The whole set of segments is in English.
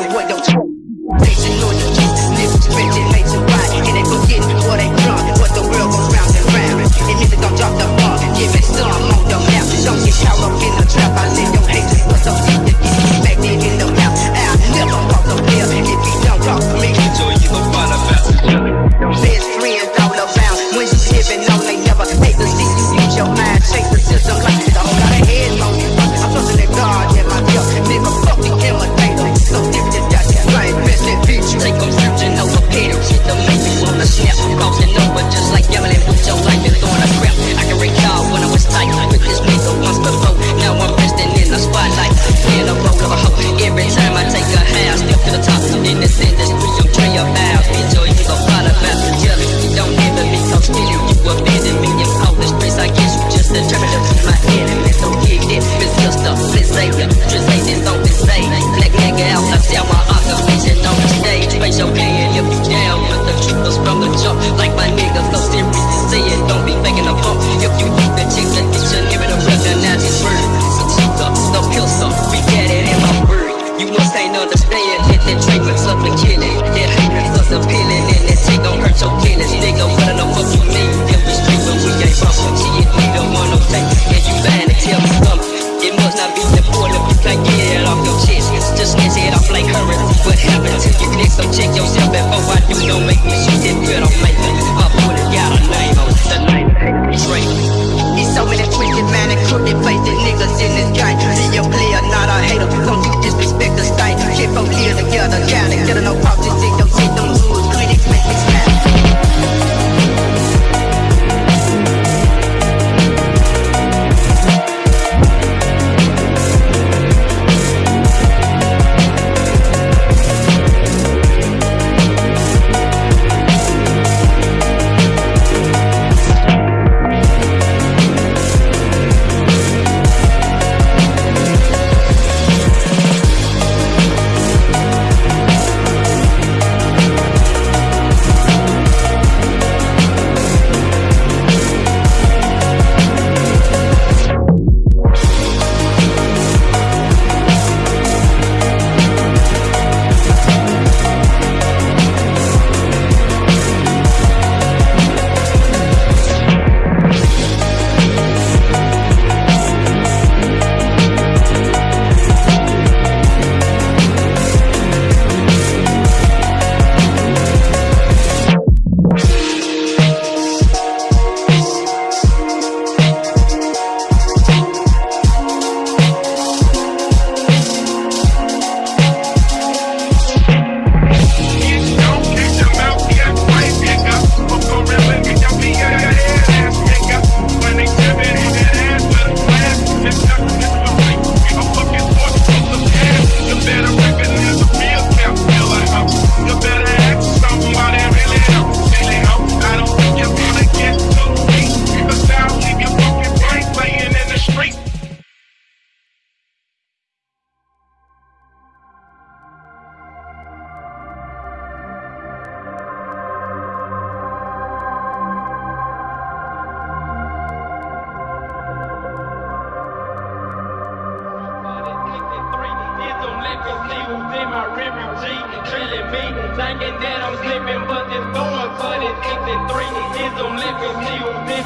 say what don't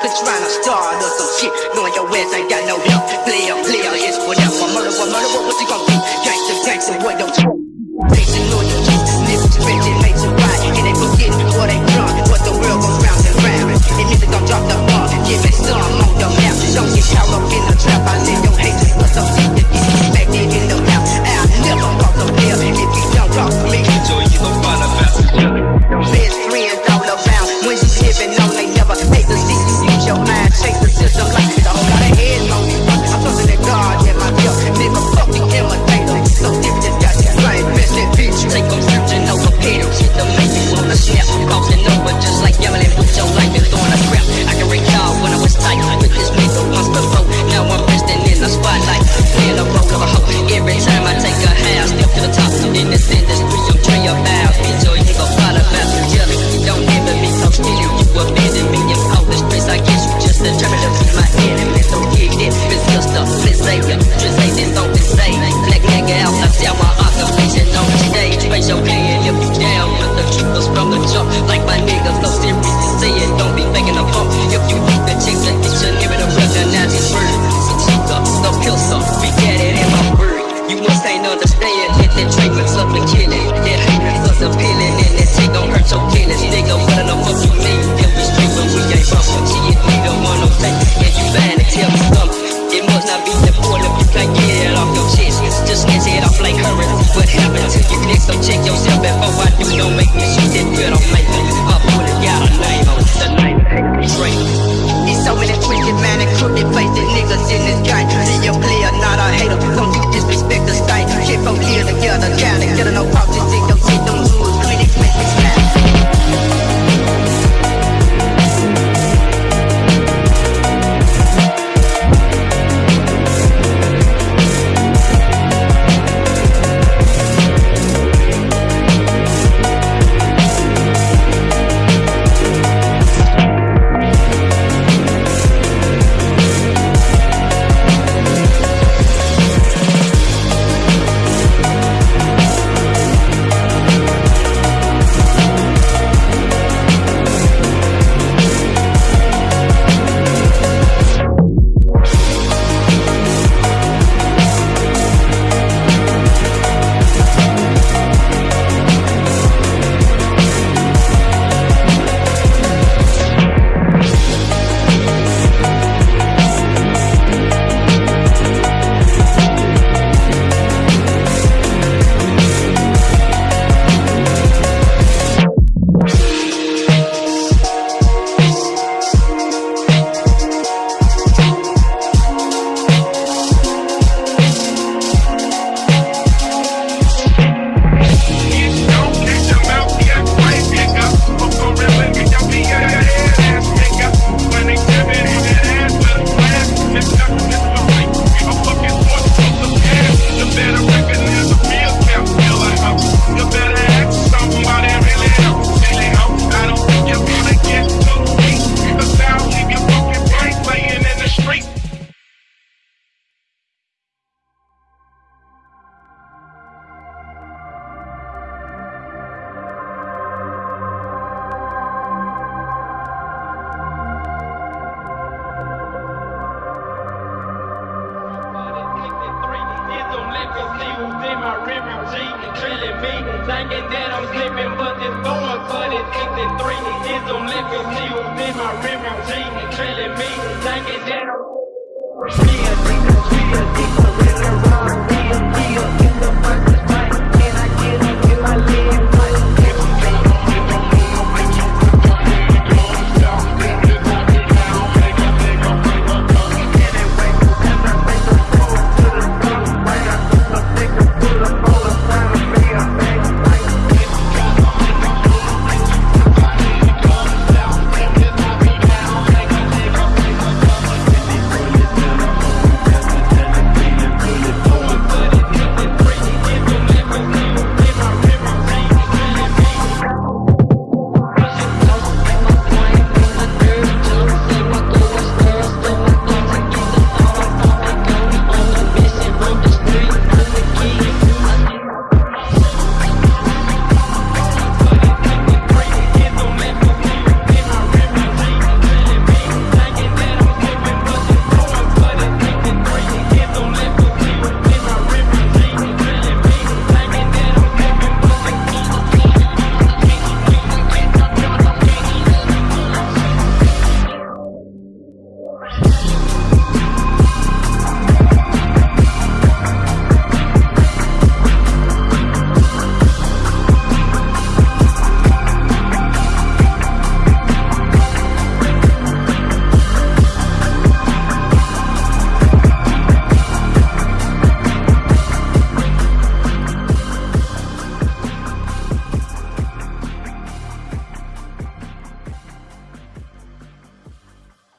Cause you're trying to start or some shit Knowing your ass ain't got no help Player, player, it's whatever Murder, what murder, what, what you gonna be? Gangsta, gangsta, what don't you? dick, so check yourself before I do. Don't make me shit that good, I'm making up with a got a name on the name. Straight. It's so many twisted, man, and crooked faces, niggas in this game. see who's in my refugee, killing me, thinking that I'm slipping, but this going for this 63 is on liquor. See who's in my refugee, killing me, thinking that I'm. Real, real, real, real, real.